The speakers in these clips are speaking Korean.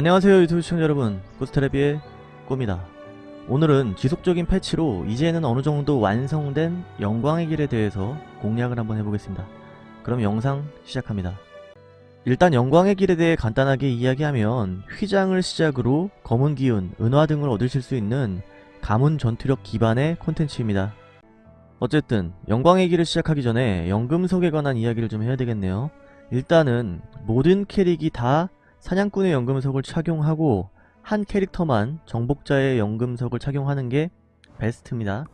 안녕하세요 유튜브 시청자 여러분. 꾸스테레비의 꾸입니다. 오늘은 지속적인 패치로 이제는 어느정도 완성된 영광의 길에 대해서 공략을 한번 해보겠습니다. 그럼 영상 시작합니다. 일단 영광의 길에 대해 간단하게 이야기하면 휘장을 시작으로 검은 기운, 은화 등을 얻으실 수 있는 가문 전투력 기반의 콘텐츠입니다. 어쨌든 영광의 길을 시작하기 전에 연금석에 관한 이야기를 좀 해야 되겠네요. 일단은 모든 캐릭이 다 사냥꾼의 연금석을 착용하고 한 캐릭터만 정복자의 연금석을 착용하는 게 베스트입니다.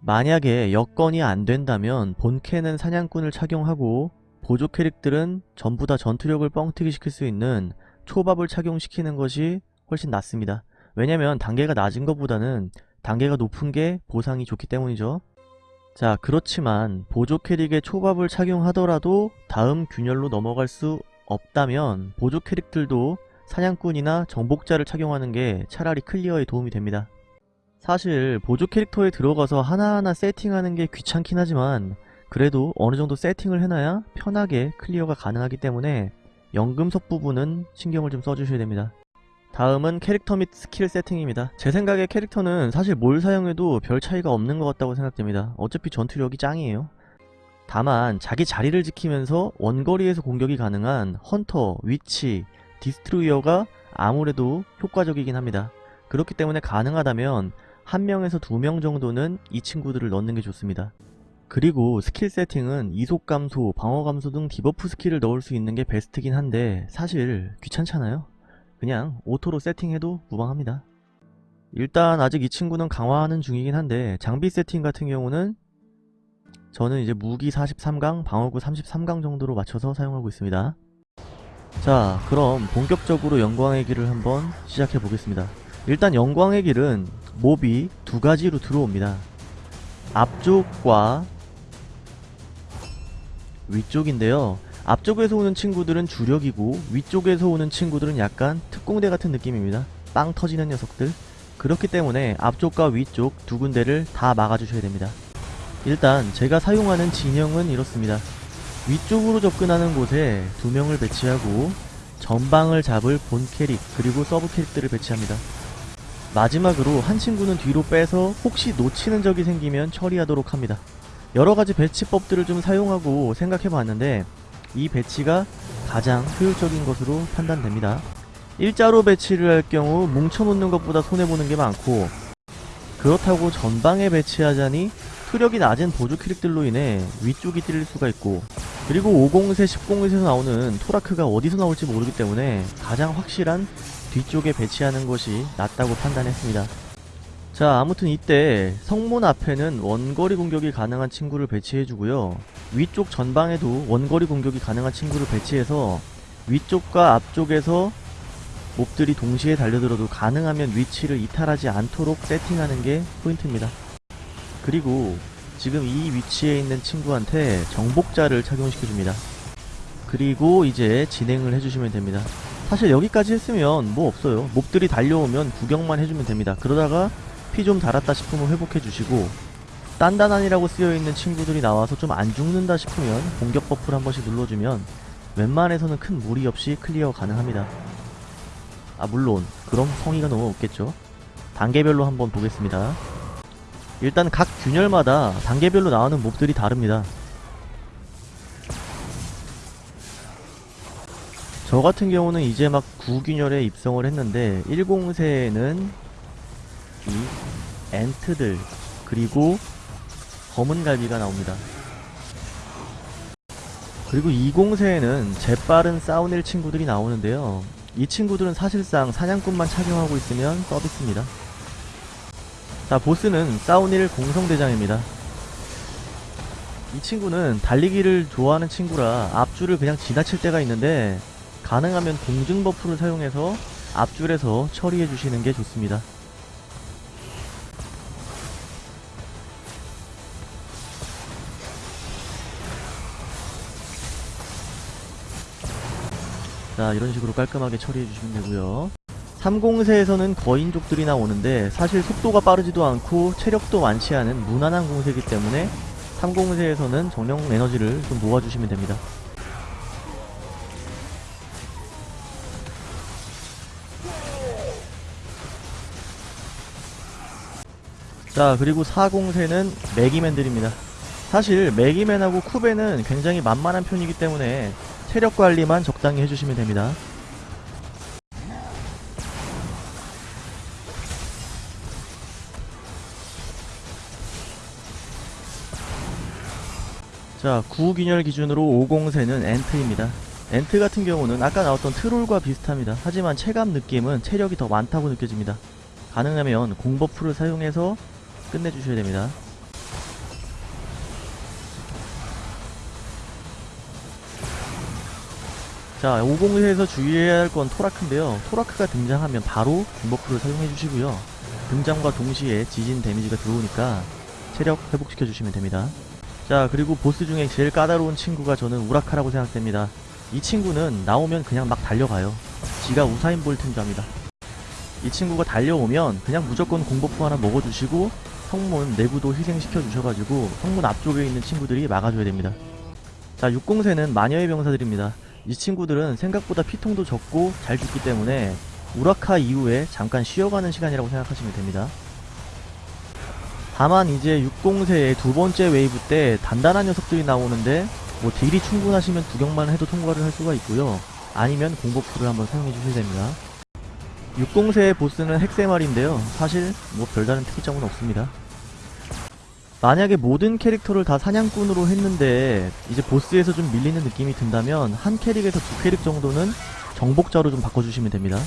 만약에 여건이 안 된다면 본캐는 사냥꾼을 착용하고 보조 캐릭들은 전부 다 전투력을 뻥튀기 시킬 수 있는 초밥을 착용시키는 것이 훨씬 낫습니다. 왜냐면 단계가 낮은 것보다는 단계가 높은 게 보상이 좋기 때문이죠. 자 그렇지만 보조 캐릭의 초밥을 착용하더라도 다음 균열로 넘어갈 수 없다면 보조 캐릭들도 사냥꾼이나 정복자를 착용하는 게 차라리 클리어에 도움이 됩니다. 사실 보조 캐릭터에 들어가서 하나하나 세팅하는 게 귀찮긴 하지만 그래도 어느정도 세팅을 해놔야 편하게 클리어가 가능하기 때문에 연금석 부분은 신경을 좀 써주셔야 됩니다. 다음은 캐릭터 및 스킬 세팅입니다. 제 생각에 캐릭터는 사실 뭘 사용해도 별 차이가 없는 것 같다고 생각됩니다. 어차피 전투력이 짱이에요. 다만 자기 자리를 지키면서 원거리에서 공격이 가능한 헌터, 위치, 디스트로이어가 아무래도 효과적이긴 합니다. 그렇기 때문에 가능하다면 한 명에서 두 명 정도는 이 친구들을 넣는 게 좋습니다. 그리고 스킬 세팅은 이속 감소, 방어 감소 등 debuff 스킬을 넣을 수 있는 게 베스트긴 한데 사실 귀찮잖아요. 그냥 오토로 세팅해도 무방합니다. 일단 아직 이 친구는 강화하는 중이긴 한데 장비 세팅 같은 경우는 저는 이제 무기 43강, 방어구 33강 정도로 맞춰서 사용하고 있습니다. 자 그럼 본격적으로 영광의 길을 한번 시작해 보겠습니다. 일단 영광의 길은 몹이 두 가지로 들어옵니다. 앞쪽과 위쪽인데요. 앞쪽에서 오는 친구들은 주력이고 위쪽에서 오는 친구들은 약간 특공대 같은 느낌입니다. 빵 터지는 녀석들. 그렇기 때문에 앞쪽과 위쪽 두 군데를 다 막아주셔야 됩니다. 일단 제가 사용하는 진영은 이렇습니다. 위쪽으로 접근하는 곳에 두 명을 배치하고 전방을 잡을 본 캐릭 그리고 서브 캐릭들을 배치합니다. 마지막으로 한 친구는 뒤로 빼서 혹시 놓치는 적이 생기면 처리하도록 합니다. 여러가지 배치법들을 좀 사용하고 생각해봤는데 이 배치가 가장 효율적인 것으로 판단됩니다. 일자로 배치를 할 경우 뭉쳐놓는 것보다 손해보는 게 많고 그렇다고 전방에 배치하자니 투력이 낮은 보조 캐릭들로 인해 위쪽이 찔릴 수가 있고 그리고 50세, 10공에서 나오는 토라크가 어디서 나올지 모르기 때문에 가장 확실한 뒤쪽에 배치하는 것이 낫다고 판단했습니다. 자 아무튼 이때 성문 앞에는 원거리 공격이 가능한 친구를 배치해주고요. 위쪽 전방에도 원거리 공격이 가능한 친구를 배치해서 위쪽과 앞쪽에서 몹들이 동시에 달려들어도 가능하면 위치를 이탈하지 않도록 세팅하는 게 포인트입니다. 그리고 지금 이 위치에 있는 친구한테 정복자를 착용시켜줍니다. 그리고 이제 진행을 해주시면 됩니다. 사실 여기까지 했으면 뭐 없어요. 몹들이 달려오면 구경만 해주면 됩니다. 그러다가 피 좀 달았다 싶으면 회복해주시고 단단한이라고 쓰여있는 친구들이 나와서 좀 안 죽는다 싶으면 공격 buff를 한 번씩 눌러주면 웬만해서는 큰 무리 없이 클리어 가능합니다. 아 물론 그럼 성의가 너무 없겠죠. 단계별로 한번 보겠습니다. 일단 각 균열마다 단계별로 나오는 몹들이 다릅니다. 저 같은 경우는 이제 막 9균열에 입성을 했는데 10세에는 이 엔트들 그리고 검은 갈비가 나옵니다. 그리고 2공세에는 재빠른 사우닐 친구들이 나오는데요. 이 친구들은 사실상 사냥꾼만 착용하고 있으면 서비스입니다. 자 보스는 사우닐 공성대장입니다. 이 친구는 달리기를 좋아하는 친구라 앞줄을 그냥 지나칠 때가 있는데 가능하면 공격 buff를 사용해서 앞줄에서 처리해 주시는 게 좋습니다. 자 이런 식으로 깔끔하게 처리해 주시면 되고요 3공세에서는 거인족들이 나오는데 사실 속도가 빠르지도 않고 체력도 많지 않은 무난한 공세이기 때문에 3공세에서는 정령 에너지를 좀 모아주시면 됩니다. 자 그리고 4공세는 매기맨들입니다. 사실 매기맨하고 쿠베는 굉장히 만만한 편이기 때문에 체력관리만 적당히 해주시면 됩니다. 자 구gin열 기준으로 5공세는 엔트입니다. 엔트 같은 경우는 아까 나왔던 트롤과 비슷합니다. 하지만 체감 느낌은 체력이 더 많다고 느껴집니다. 가능하면 공버프를 사용해서 끝내주셔야 됩니다. 자 5공세에서 주의해야 할 건 토라크인데요. 토라크가 등장하면 바로 공버프를 사용해 주시고요. 등장과 동시에 지진 데미지가 들어오니까 체력 회복시켜 주시면 됩니다 자 그리고 보스 중에 제일 까다로운 친구가 저는 우라카라고 생각됩니다. 이 친구는 나오면 그냥 막 달려가요. 지가 우사인 볼트인 줄 압니다. 이 친구가 달려오면 그냥 무조건 공버프 하나 먹어주시고 성문 내부도 희생시켜 주셔가지고 성문 앞쪽에 있는 친구들이 막아줘야 됩니다. 자 6공세는 마녀의 병사들입니다. 이 친구들은 생각보다 피통도 적고 잘 죽기 때문에 우라카 이후에 잠깐 쉬어가는 시간이라고 생각하시면 됩니다 다만 이제 6공세의 두 번째 웨이브 때 단단한 녀석들이 나오는데 뭐 딜이 충분하시면 구경만 해도 통과를 할 수가 있고요. 아니면 공buff를 한번 사용해 주셔야 됩니다. 6공세의 보스는 헥세 마리인데요. 사실 뭐 별다른 특이점은 없습니다. 만약에 모든 캐릭터를 다 사냥꾼으로 했는데 이제 보스에서 좀 밀리는 느낌이 든다면 한 캐릭에서 두 캐릭 정도는 정복자로 좀 바꿔주시면 됩니다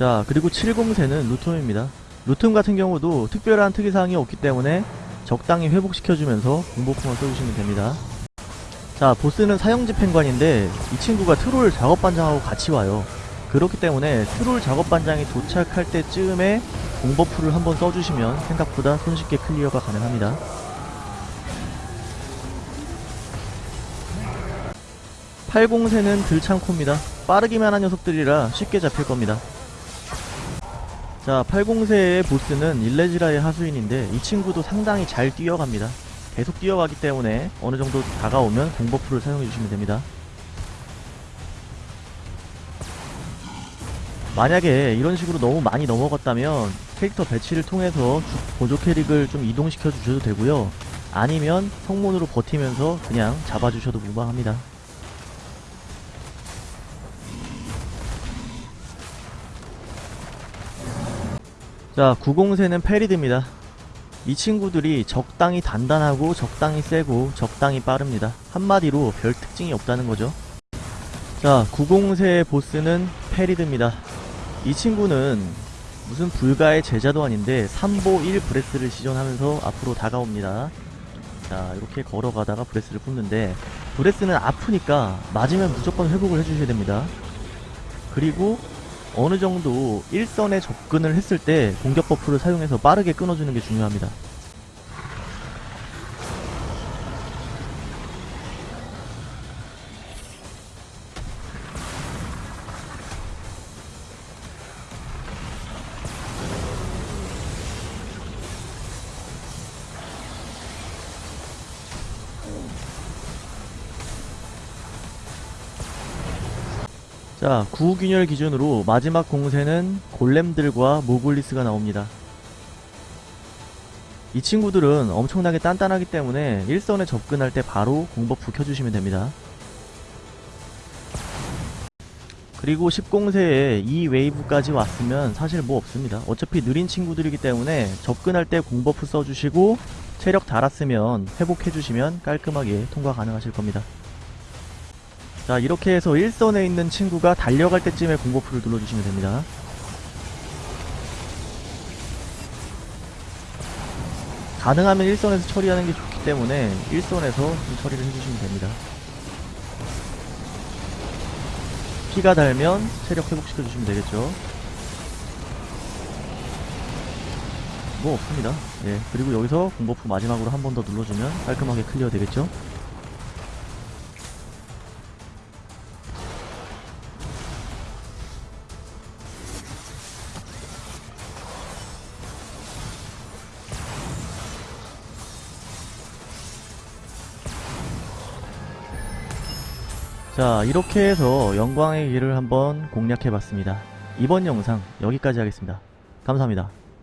자 그리고 7공세는 루톰입니다. 루툼 같은 경우도 특별한 특이사항이 없기 때문에 적당히 회복시켜주면서 공복풍을 써주시면 됩니다. 자 보스는 사형지 펜관인데 이 친구가 트롤 작업반장하고 같이 와요. 그렇기 때문에 트롤 작업반장이 도착할 때쯤에 공buff를 한번 써주시면 생각보다 손쉽게 clear가 가능합니다. 80세는 들창코입니다. 빠르기만 한 녀석들이라 쉽게 잡힐 겁니다 자 80세의 보스는 일레지라의 하수인인데 이 친구도 상당히 잘 뛰어갑니다. 계속 뛰어가기 때문에 어느정도 다가오면 공buff를 사용해주시면 됩니다. 만약에 이런 식으로 너무 많이 넘어갔다면 캐릭터 배치를 통해서 주- 보조 캐릭을 좀 이동시켜 주셔도 되고요. 아니면 성문으로 버티면서 그냥 잡아주셔도 무방합니다 자 9공세는 페리드입니다. 이 친구들이 적당히 단단하고 적당히 세고 적당히 빠릅니다. 한마디로 별 특징이 없다는 거죠. 자 90세의 보스는 페리드입니다. 이 친구는 무슨 불가의 제자도 아닌데 3보 1 breath를 시전하면서 앞으로 다가옵니다. 자 이렇게 걸어가다가 breath를 뿜는데 breath는 아프니까 맞으면 무조건 회복을 해주셔야 됩니다. 그리고 어느 정도 일선에 접근을 했을 때 공격 buff를 사용해서 빠르게 끊어주는 게 중요합니다. 자, 구균열 기준으로 마지막 공세는 골렘들과 모글리스가 나옵니다. 이 친구들은 엄청나게 단단하기 때문에 일선에 접근할 때 바로 공버프 켜주시면 됩니다. 그리고 10공세에 이 웨이브까지 왔으면 사실 뭐 없습니다. 어차피 느린 친구들이기 때문에 접근할 때 공버프 써주시고 체력 달았으면 회복해주시면 깔끔하게 통과 가능하실 겁니다. 자 이렇게 해서 1선에 있는 친구가 달려갈 때쯤에 공buff를 눌러주시면 됩니다. 가능하면 1선에서 처리하는 게 좋기 때문에 1선에서 좀 처리를 해주시면 됩니다. 피가 달면 체력 회복시켜 주시면 되겠죠? 뭐 없습니다. 예 그리고 여기서 공buff 마지막으로 한 번 더 눌러주면 깔끔하게 clear 되겠죠 자 이렇게 해서 영광의 길을 한번 공략해봤습니다. 이번 영상 여기까지 하겠습니다. 감사합니다.